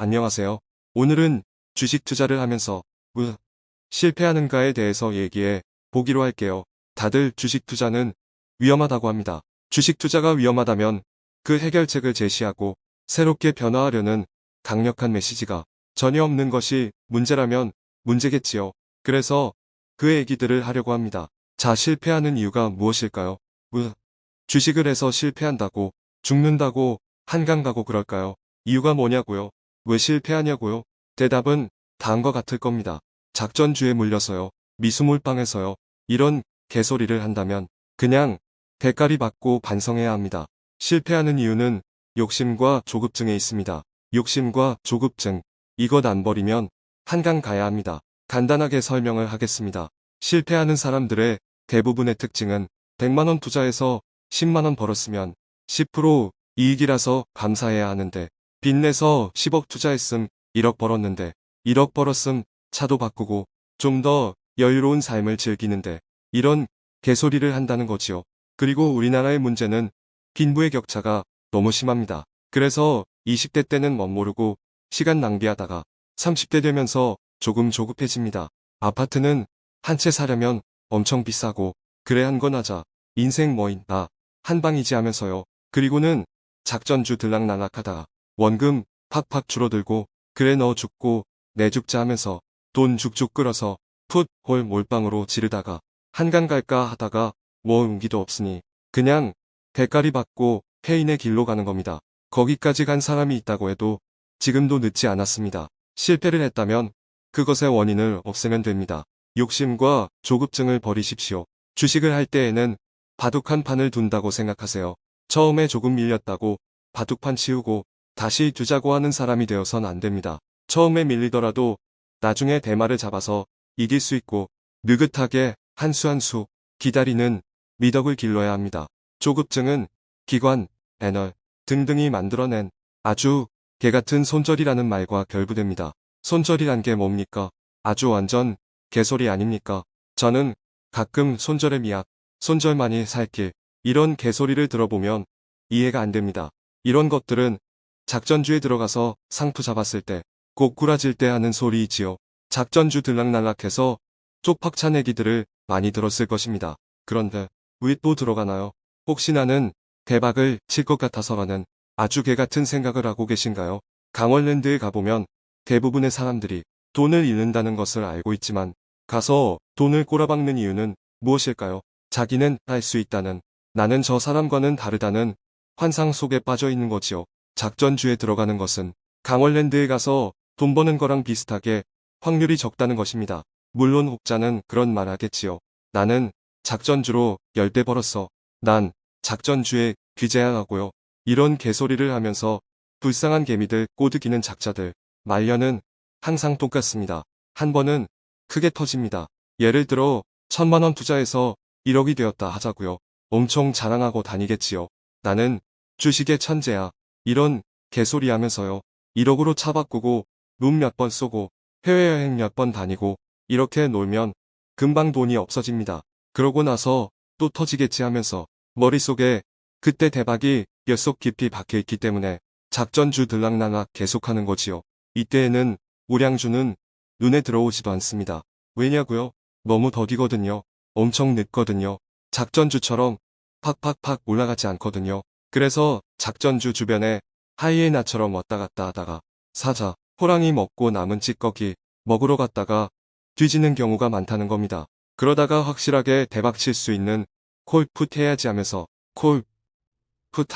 안녕하세요. 오늘은 주식 투자를 하면서 으, 실패하는가에 대해서 얘기해 보기로 할게요. 다들 주식 투자는 위험하다고 합니다. 주식 투자가 위험하다면 그 해결책을 제시하고 새롭게 변화하려는 강력한 메시지가 전혀 없는 것이 문제라면 문제겠지요. 그래서 그 얘기들을 하려고 합니다. 자, 실패하는 이유가 무엇일까요? 으, 주식을 해서 실패한다고 죽는다고 한강 가고 그럴까요? 이유가 뭐냐고요? 왜 실패하냐고요? 대답은 다음과 같을 겁니다. 작전주에 물려서요. 미수물방에서요. 이런 개소리를 한다면 그냥 대가리 받고 반성해야 합니다. 실패하는 이유는 욕심과 조급증에 있습니다. 욕심과 조급증. 이것 안 버리면 한강 가야 합니다. 간단하게 설명을 하겠습니다. 실패하는 사람들의 대부분의 특징은 100만원 투자해서 10만원 벌었으면 10% 이익이라서 감사해야 하는데 빚내서 10억 투자했음 1억 벌었는데 1억 벌었음 차도 바꾸고 좀 더 여유로운 삶을 즐기는데 이런 개소리를 한다는 거지요. 그리고 우리나라의 문제는 빈부의 격차가 너무 심합니다. 그래서 20대 때는 멋모르고 시간 낭비하다가 30대 되면서 조금 조급해집니다. 아파트는 한 채 사려면 엄청 비싸고 그래 한 건 하자. 인생 뭐 있나 한방이지 하면서요. 그리고는 작전주 들락날락하다가 원금 팍팍 줄어들고 그래 너 죽고 내 죽자 하면서 돈 죽죽 끌어서 풋홀 몰빵으로 지르다가 한강 갈까 하다가 뭐 용기도 없으니 그냥 대가리 받고 폐인의 길로 가는 겁니다. 거기까지 간 사람이 있다고 해도 지금도 늦지 않았습니다. 실패를 했다면 그것의 원인을 없애면 됩니다. 욕심과 조급증을 버리십시오. 주식을 할 때에는 바둑한 판을 둔다고 생각하세요. 처음에 조금 밀렸다고 바둑판 치우고 다시 두자고 하는 사람이 되어선 안 됩니다. 처음에 밀리더라도 나중에 대마를 잡아서 이길 수 있고 느긋하게 한 수 한 수 기다리는 미덕을 길러야 합니다. 조급증은 기관, 애널 등등이 만들어낸 아주 개같은 손절이라는 말과 결부됩니다. 손절이란 게 뭡니까? 아주 완전 개소리 아닙니까? 저는 가끔 손절의 미학, 손절만이 살길 이런 개소리를 들어보면 이해가 안 됩니다. 이런 것들은 작전주에 들어가서 상투 잡았을 때, 고꾸라질 때 하는 소리이지요. 작전주 들락날락해서 쪽박찬 얘기들을 많이 들었을 것입니다. 그런데 왜 또 들어가나요? 혹시 나는 대박을 칠 것 같아서라는 아주 개같은 생각을 하고 계신가요? 강원랜드에 가보면 대부분의 사람들이 돈을 잃는다는 것을 알고 있지만 가서 돈을 꼬라박는 이유는 무엇일까요? 자기는 할 수 있다는 나는 저 사람과는 다르다는 환상 속에 빠져 있는 거지요. 작전주에 들어가는 것은 강원랜드에 가서 돈 버는 거랑 비슷하게 확률이 적다는 것입니다. 물론 혹자는 그런 말 하겠지요. 나는 작전주로 10배 벌었어. 난 작전주에 귀재야 하고요. 이런 개소리를 하면서 불쌍한 개미들 꼬드기는 작자들 말년은 항상 똑같습니다. 한 번은 크게 터집니다. 예를 들어 천만원 투자해서 1억이 되었다 하자고요. 엄청 자랑하고 다니겠지요. 나는 주식의 천재야. 이런 개소리 하면서요. 1억으로 차 바꾸고 룸 몇 번 쏘고 해외여행 몇 번 다니고 이렇게 놀면 금방 돈이 없어집니다. 그러고 나서 또 터지겠지 하면서 머릿속에 그때 대박이 뼛속 깊이 박혀있기 때문에 작전주 들락날락 계속하는 거지요. 이때에는 우량주는 눈에 들어오지도 않습니다. 왜냐고요? 너무 더디거든요. 엄청 늦거든요. 작전주처럼 팍팍팍 올라가지 않거든요. 그래서 작전주 주변에 하이에나처럼 왔다 갔다 하다가 사자, 호랑이 먹고 남은 찌꺼기 먹으러 갔다가 뒤지는 경우가 많다는 겁니다. 그러다가 확실하게 대박 칠 수 있는 콜풋 해야지 하면서 콜풋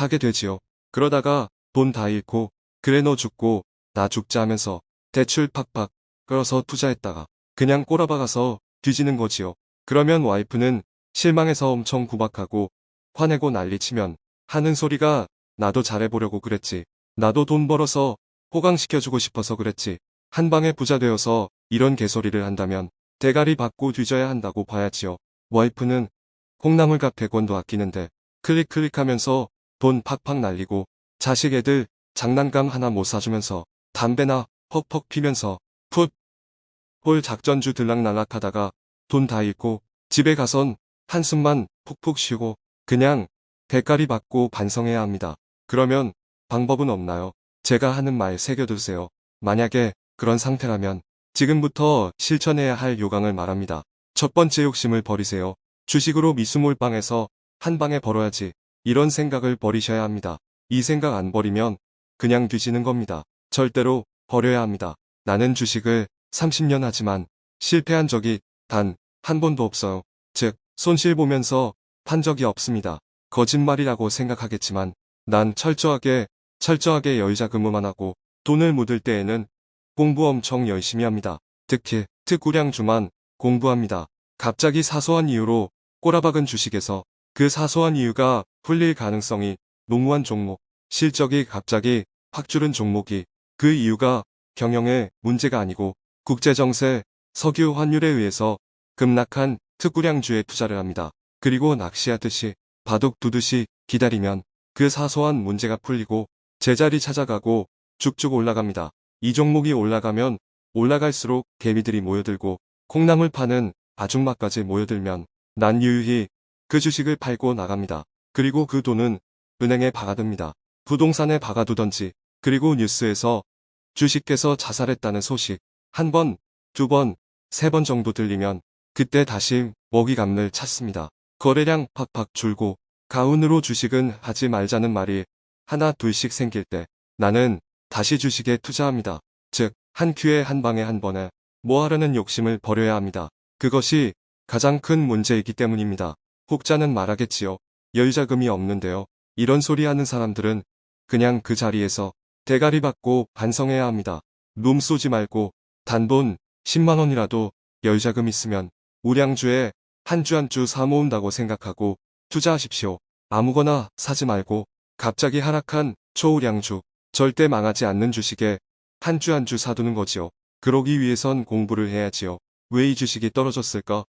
하게 되지요. 그러다가 돈 다 잃고 그래 너 죽고 나 죽자 하면서 대출 팍팍 끌어서 투자했다가 그냥 꼬라박아서 뒤지는 거지요. 그러면 와이프는 실망해서 엄청 구박하고 화내고 난리치면 하는 소리가 나도 잘해보려고 그랬지. 나도 돈 벌어서 호강시켜주고 싶어서 그랬지. 한 방에 부자 되어서 이런 개소리를 한다면 대가리 받고 뒤져야 한다고 봐야지요. 와이프는 콩나물값 100원도 아끼는데 클릭 클릭하면서 돈 팍팍 날리고 자식 애들 장난감 하나 못 사주면서 담배나 퍽퍽 피면서 풋 홀 작전주 들락날락 하다가 돈 다 잃고 집에 가선 한숨만 푹푹 쉬고 그냥 대가리 받고 반성해야 합니다. 그러면 방법은 없나요? 제가 하는 말 새겨두세요. 만약에 그런 상태라면 지금부터 실천해야 할 요강을 말합니다. 첫 번째 욕심을 버리세요. 주식으로 미수몰빵해서 한 방에 벌어야지. 이런 생각을 버리셔야 합니다. 이 생각 안 버리면 그냥 뒤지는 겁니다. 절대로 버려야 합니다. 나는 주식을 30년 하지만 실패한 적이 단 한 번도 없어요. 즉, 손실 보면서 판 적이 없습니다. 거짓말이라고 생각하겠지만 난 철저하게 철저하게 여유자금만 하고 돈을 묻을 때에는 공부 엄청 열심히 합니다. 특히 특구량 주만 공부합니다. 갑자기 사소한 이유로 꼬라박은 주식에서 그 사소한 이유가 풀릴 가능성이 농후한 종목, 실적이 갑자기 확 줄은 종목이 그 이유가 경영의 문제가 아니고 국제정세, 석유 환율에 의해서 급락한 특구량주에 투자를 합니다. 그리고 낚시하듯이 바둑 두듯이 기다리면 그 사소한 문제가 풀리고 제자리 찾아가고 쭉쭉 올라갑니다. 이 종목이 올라가면 올라갈수록 개미들이 모여들고 콩나물 파는 아줌마까지 모여들면 난 유유히 그 주식을 팔고 나갑니다. 그리고 그 돈은 은행에 박아둡니다. 부동산에 박아두던지 그리고 뉴스에서 주식께서 자살했다는 소식 한 번, 두 번, 세 번 정도 들리면 그때 다시 먹이감을 찾습니다. 거래량 팍팍 줄고 가운으로 주식은 하지 말자는 말이 하나 둘씩 생길 때 나는 다시 주식에 투자합니다. 즉, 한 큐에 한 방에 한 번에 뭐 하려는 욕심을 버려야 합니다. 그것이 가장 큰 문제이기 때문입니다. 혹자는 말하겠지요. 여유자금이 없는데요. 이런 소리 하는 사람들은 그냥 그 자리에서 대가리 받고 반성해야 합니다. 룸 쏘지 말고 단돈 10만원이라도 여유자금 있으면 우량주에 한주 한 주 사모은다고 생각하고 투자하십시오. 아무거나 사지 말고 갑자기 하락한 초우량주, 절대 망하지 않는 주식에 한 주 한 주 사두는 거지요. 그러기 위해선 공부를 해야지요. 왜 이 주식이 떨어졌을까?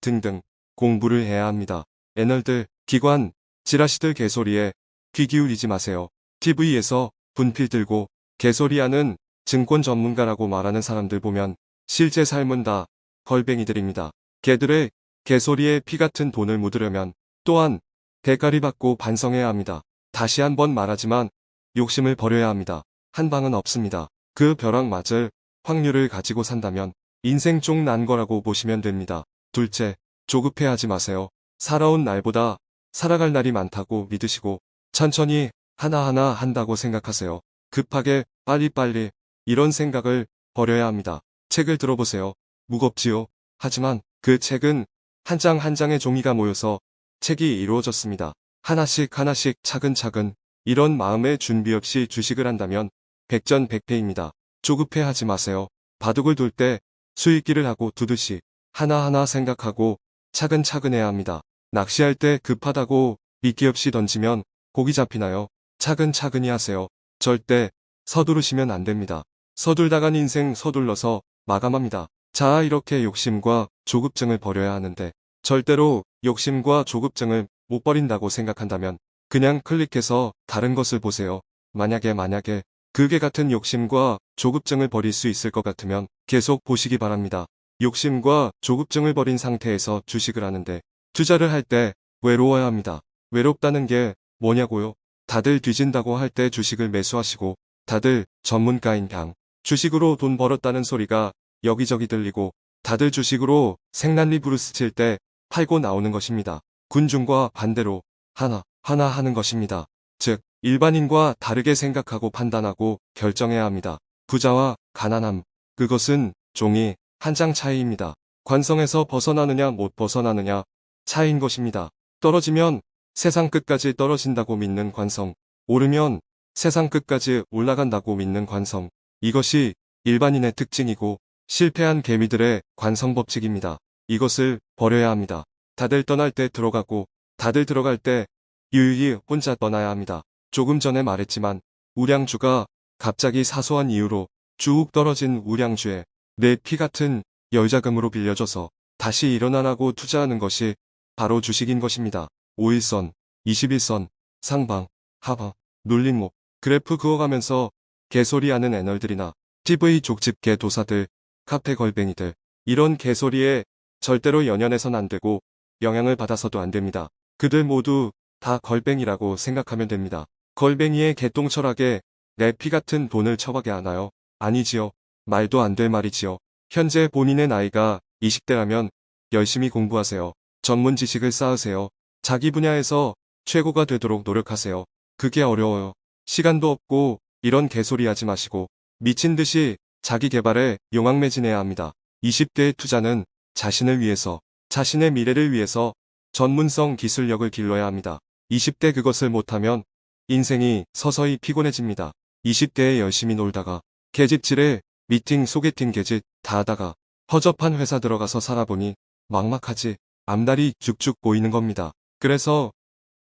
등등 공부를 해야 합니다. 애널들, 기관, 지라시들 개소리에 귀 기울이지 마세요. TV에서 분필 들고 개소리하는 증권 전문가라고 말하는 사람들 보면 실제 삶은 다 걸뱅이들입니다. 개들의 개소리에 피 같은 돈을 묻으려면 또한 대가리 받고 반성해야 합니다. 다시 한번 말하지만 욕심을 버려야 합니다. 한 방은 없습니다. 그 벼락 맞을 확률을 가지고 산다면 인생 쪽 난 거라고 보시면 됩니다. 둘째, 조급해하지 마세요. 살아온 날보다 살아갈 날이 많다고 믿으시고 천천히 하나하나 한다고 생각하세요. 급하게 빨리빨리 이런 생각을 버려야 합니다. 책을 들어보세요. 무겁지요. 하지만 그 책은 한 장 한 장의 종이가 모여서 책이 이루어졌습니다. 하나씩 하나씩 차근차근 이런 마음의 준비 없이 주식을 한다면 백전백패입니다. 조급해하지 마세요. 바둑을 둘 때 수익기를 하고 두듯이 하나하나 생각하고 차근차근 해야 합니다. 낚시할 때 급하다고 미끼 없이 던지면 고기 잡히나요? 차근차근히 하세요. 절대 서두르시면 안 됩니다. 서둘다간 인생 서둘러서 마감합니다. 자 이렇게 욕심과 조급증을 버려야 하는데 절대로 욕심과 조급증을 못 버린다고 생각한다면 그냥 클릭해서 다른 것을 보세요. 만약에 만약에 그게 같은 욕심과 조급증을 버릴 수 있을 것 같으면 계속 보시기 바랍니다. 욕심과 조급증을 버린 상태에서 주식을 하는데 투자를 할 때 외로워야 합니다. 외롭다는 게 뭐냐고요? 다들 뒤진다고 할 때 주식을 매수하시고 다들 전문가인 양 주식으로 돈 벌었다는 소리가 여기저기 들리고 다들 주식으로 생난리 브루스 칠 때 팔고 나오는 것입니다. 군중과 반대로 하나 하나 하는 것입니다. 즉 일반인과 다르게 생각하고 판단하고 결정해야 합니다. 부자와 가난함 그것은 종이 한 장 차이입니다. 관성에서 벗어나느냐 못 벗어나느냐 차이인 것입니다. 떨어지면 세상 끝까지 떨어진다고 믿는 관성, 오르면 세상 끝까지 올라간다고 믿는 관성. 이것이 일반인의 특징이고 실패한 개미들의 관성 법칙입니다. 이것을 버려야 합니다. 다들 떠날 때 들어가고 다들 들어갈 때 유유히 혼자 떠나야 합니다. 조금 전에 말했지만 우량주가 갑자기 사소한 이유로 쭉 떨어진 우량주에 내 피 같은 여유자금으로 빌려줘서 다시 일어나라고 투자하는 것이 바로 주식인 것입니다. 5일선, 21선, 상방, 하방, 눌림목, 그래프 그어가면서 개소리하는 애널들이나 TV 족집게 도사들, 카페 걸뱅이들 이런 개소리에 절대로 연연해선 안 되고 영향을 받아서도 안 됩니다. 그들 모두 다 걸뱅이라고 생각하면 됩니다. 걸뱅이의 개똥 철학에 내 피 같은 돈을 처박게 하나요? 아니지요. 말도 안 될 말이지요. 현재 본인의 나이가 20대라면 열심히 공부하세요. 전문 지식을 쌓으세요. 자기 분야에서 최고가 되도록 노력하세요. 그게 어려워요. 시간도 없고 이런 개소리 하지 마시고 미친 듯이 자기 개발에 용악매진해야 합니다. 20대의 투자는 자신을 위해서, 자신의 미래를 위해서 전문성 기술력을 길러야 합니다. 20대 그것을 못하면 인생이 서서히 피곤해집니다. 20대에 열심히 놀다가 계집질에 미팅, 소개팅 계집 다 하다가 허접한 회사 들어가서 살아보니 막막하지 앞날이 쭉쭉 보이는 겁니다. 그래서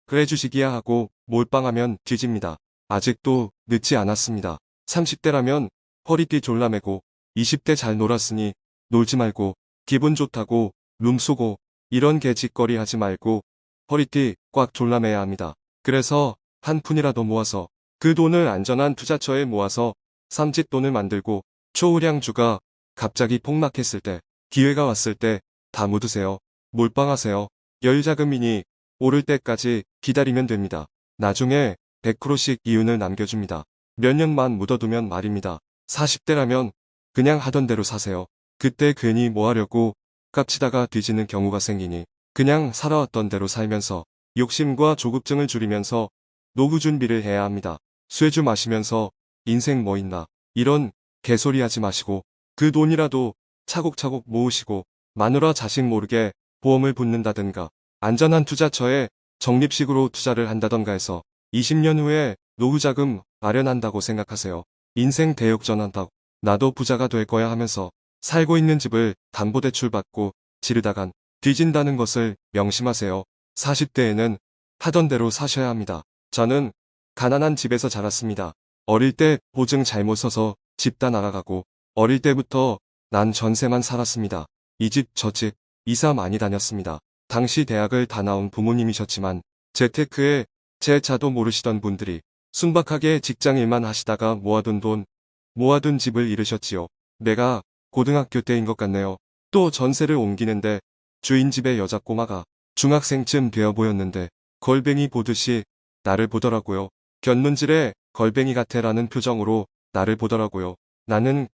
그래 주식이야 하고 몰빵하면 뒤집니다. 아직도 늦지 않았습니다. 30대라면 허리띠 졸라매고 20대 잘 놀았으니 놀지 말고 기분 좋다고 룸 쏘고 이런 개짓거리 하지 말고 허리띠 꽉 졸라매야 합니다. 그래서 한 푼이라도 모아서 그 돈을 안전한 투자처에 모아서 삼짓돈을 만들고 초우량주가 갑자기 폭락했을 때 기회가 왔을 때 다 묻으세요. 몰빵하세요. 열자금이니 오를 때까지 기다리면 됩니다. 나중에 100%씩 이윤을 남겨줍니다. 몇 년만 묻어두면 말입니다. 40대라면 그냥 하던 대로 사세요. 그때 괜히 뭐 하려고 깝치다가 뒤지는 경우가 생기니 그냥 살아왔던 대로 살면서 욕심과 조급증을 줄이면서 노후 준비를 해야 합니다. 쇠주 마시면서 인생 뭐 있나 이런 개소리 하지 마시고 그 돈이라도 차곡차곡 모으시고 마누라 자식 모르게 보험을 붙는다든가 안전한 투자처에 적립식으로 투자를 한다던가 해서 20년 후에 노후자금 마련한다고 생각하세요. 인생 대역전한다고 나도 부자가 될 거야 하면서 살고 있는 집을 담보대출 받고 지르다간 뒤진다는 것을 명심하세요. 40대에는 하던 대로 사셔야 합니다. 저는 가난한 집에서 자랐습니다. 어릴 때 보증 잘못 서서 집다 나가가고 어릴 때부터 난 전세만 살았습니다. 이 집저집 이사 많이 다녔습니다. 당시 대학을 다 나온 부모님이셨지만 재테크에 제 차도 모르시던 분들이 순박하게 직장일만 하시다가 모아둔 돈, 모아둔 집을 잃으셨지요. 내가 고등학교 때인 것 같네요. 또 전세를 옮기는데 주인 집의 여자 꼬마가 중학생쯤 되어 보였는데 걸뱅이 보듯이 나를 보더라고요. 견문질에 걸뱅이 같애라는 표정으로 나를 보더라고요. 나는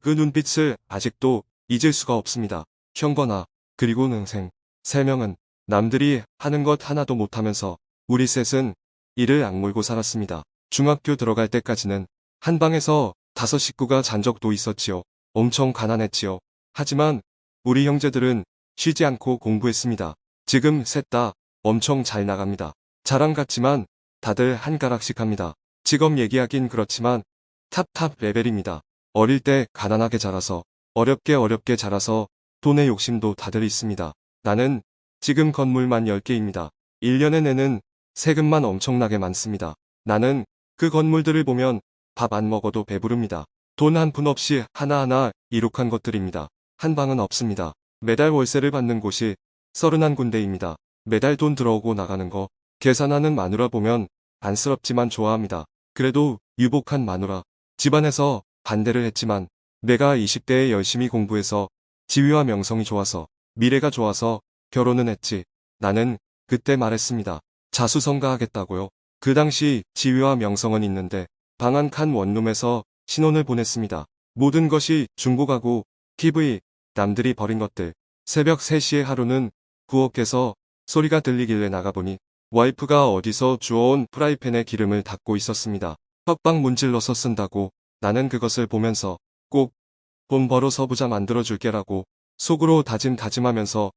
그 눈빛을 아직도 잊을 수가 없습니다. 형거나 그리고 능생 세 명은 남들이 하는 것 하나도 못하면서 우리 셋은 이를 악물고 살았습니다. 중학교 들어갈 때까지는 한 방에서 다섯 식구가 잔 적도 있었지요. 엄청 가난했지요. 하지만 우리 형제들은 쉬지 않고 공부했습니다. 지금 셋 다 엄청 잘 나갑니다. 자랑 같지만 다들 한 가락씩 합니다. 직업 얘기하긴 그렇지만 탑탑 레벨입니다. 어릴 때 가난하게 자라서 어렵게 어렵게 자라서 돈의 욕심도 다들 있습니다. 나는 지금 건물만 10개입니다. 1년에 내는 세금만 엄청나게 많습니다. 나는 그 건물들을 보면 밥 안 먹어도 배부릅니다. 돈 한 푼 없이 하나하나 이룩한 것들입니다. 한 방은 없습니다. 매달 월세를 받는 곳이 31군데입니다. 매달 돈 들어오고 나가는 거 계산하는 마누라 보면 안쓰럽지만 좋아합니다. 그래도 유복한 마누라. 집안에서 반대를 했지만 내가 20대에 열심히 공부해서 지위와 명성이 좋아서 미래가 좋아서 결혼은 했지. 나는 그때 말했습니다. 자수성가하겠다고요. 그 당시 지위와 명성은 있는데 방한 칸 원룸에서 신혼을 보냈습니다. 모든 것이 중고가구, TV, 남들이 버린 것들. 새벽 3시에 하루는 부엌에서 소리가 들리길래 나가보니 와이프가 어디서 주워온 프라이팬에 기름을 닦고 있었습니다. 헛방 문질러서 쓴다고 나는 그것을 보면서 꼭 돈 벌어 서 부자 만들어줄게라고 속으로 다짐 다짐하면서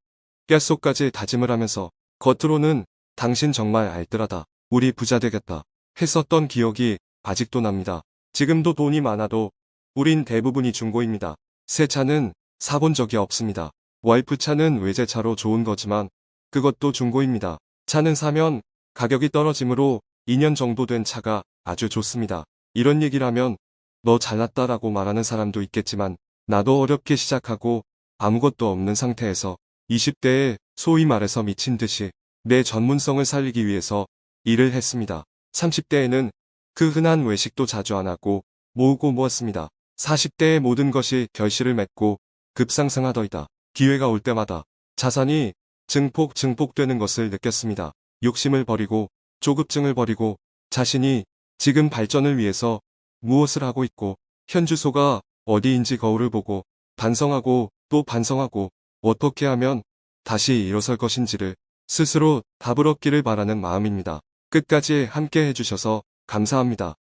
뼛속까지 다짐을 하면서 겉으로는 당신 정말 알뜰하다. 우리 부자 되겠다. 했었던 기억이 아직도 납니다. 지금도 돈이 많아도 우린 대부분이 중고입니다. 새 차는 사본 적이 없습니다. 와이프 차는 외제차로 좋은 거지만 그것도 중고입니다. 차는 사면 가격이 떨어지므로 2년 정도 된 차가 아주 좋습니다. 이런 얘기를 하면 너 잘났다라고 말하는 사람도 있겠지만 나도 어렵게 시작하고 아무것도 없는 상태에서 20대에 소위 말해서 미친 듯이 내 전문성을 살리기 위해서 일을 했습니다. 30대에는 그 흔한 외식도 자주 안 하고 모으고 모았습니다. 40대의 모든 것이 결실을 맺고 급상승하더이다. 기회가 올 때마다 자산이 증폭 증폭되는 것을 느꼈습니다. 욕심을 버리고 조급증을 버리고 자신이 지금 발전을 위해서 무엇을 하고 있고 현 주소가 어디인지 거울을 보고 반성하고 또 반성하고 어떻게 하면 다시 일어설 것인지를 스스로 답을 얻기를 바라는 마음입니다. 끝까지 함께 해주셔서 감사합니다.